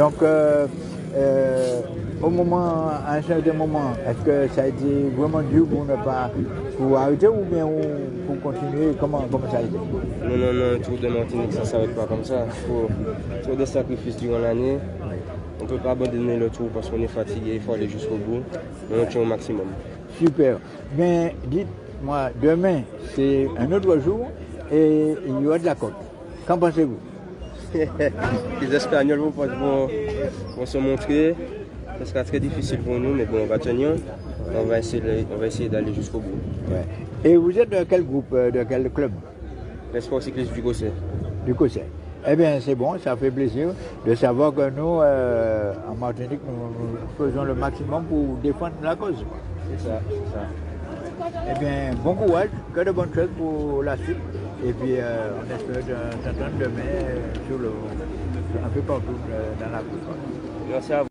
Donc, euh, euh, au moment, à un certain moment, est-ce que ça a été vraiment dur pour ne pas pour arrêter ou bien pour continuer? Comment, comment ça a été? Non, non, non, le Tour de Martinique, ça ne s'arrête pas comme ça. Il faut, des sacrifices durant l'année. On ne peut pas abandonner le tour parce qu'on est fatigué, il faut aller jusqu'au bout. Mais on tient au maximum. Super. Mais dites-moi, demain, c'est un autre jour et il y aura de la côte. Qu'en pensez-vous? Les Espagnols vont, vont, vont, se montrer. Ce sera très difficile pour nous, mais bon, on va tenir. On va essayer, on va essayer d'aller jusqu'au bout. Ouais. Et vous êtes de quel groupe, euh, de quel club? L'espoir cycliste du Gosset. Du Gosset. Eh bien, c'est bon, ça fait plaisir de savoir que nous, euh, en Martinique, nous, nous, faisons le maximum pour défendre la cause. C'est ça, c'est ça. Eh bien, bon courage, que de bonnes choses pour la suite. Et puis, euh, on espère t'entendre demain sur le, un peu partout dans la cour. Merci à vous.